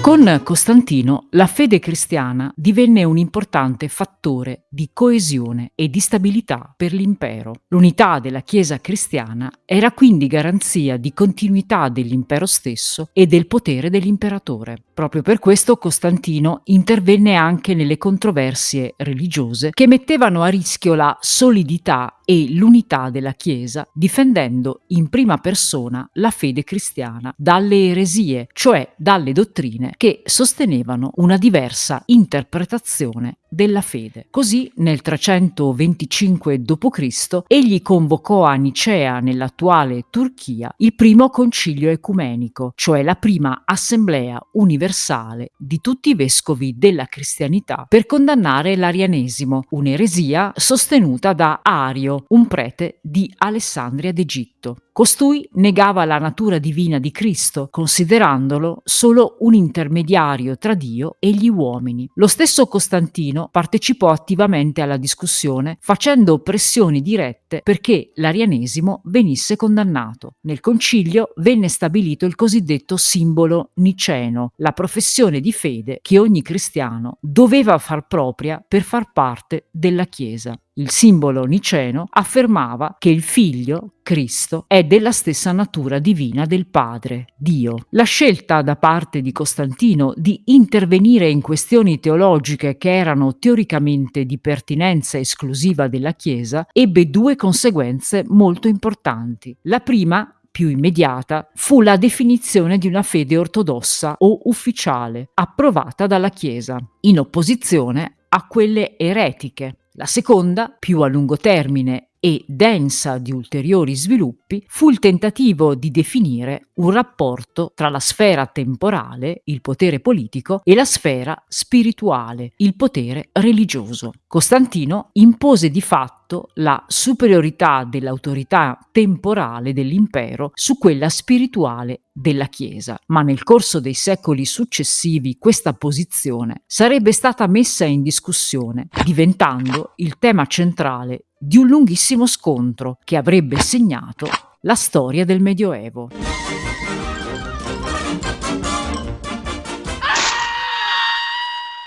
Con Costantino la fede cristiana divenne un importante fattore di coesione e di stabilità per l'impero. L'unità della Chiesa cristiana era quindi garanzia di continuità dell'impero stesso e del potere dell'imperatore. Proprio per questo Costantino intervenne anche nelle controversie religiose che mettevano a rischio la solidità e l'unità della Chiesa, difendendo in prima persona la fede cristiana dalle eresie, cioè dalle dottrine che sostenevano una diversa interpretazione della fede. Così nel 325 d.C. egli convocò a Nicea nell'attuale Turchia il primo concilio ecumenico, cioè la prima assemblea universale di tutti i vescovi della cristianità per condannare l'arianesimo, un'eresia sostenuta da Ario, un prete di Alessandria d'Egitto. Costui negava la natura divina di Cristo, considerandolo solo un intermediario tra Dio e gli uomini. Lo stesso Costantino partecipò attivamente alla discussione, facendo pressioni dirette perché l'arianesimo venisse condannato. Nel concilio venne stabilito il cosiddetto simbolo niceno, la professione di fede che ogni cristiano doveva far propria per far parte della Chiesa. Il simbolo niceno affermava che il figlio, Cristo, è della stessa natura divina del Padre, Dio. La scelta da parte di Costantino di intervenire in questioni teologiche che erano teoricamente di pertinenza esclusiva della Chiesa ebbe due conseguenze molto importanti. La prima più immediata fu la definizione di una fede ortodossa o ufficiale, approvata dalla Chiesa, in opposizione a quelle eretiche la seconda, più a lungo termine e densa di ulteriori sviluppi, fu il tentativo di definire un rapporto tra la sfera temporale, il potere politico, e la sfera spirituale, il potere religioso. Costantino impose di fatto la superiorità dell'autorità temporale dell'impero su quella spirituale della Chiesa, ma nel corso dei secoli successivi questa posizione sarebbe stata messa in discussione, diventando il tema centrale di un lunghissimo scontro che avrebbe segnato la storia del Medioevo.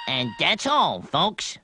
And that's all, folks.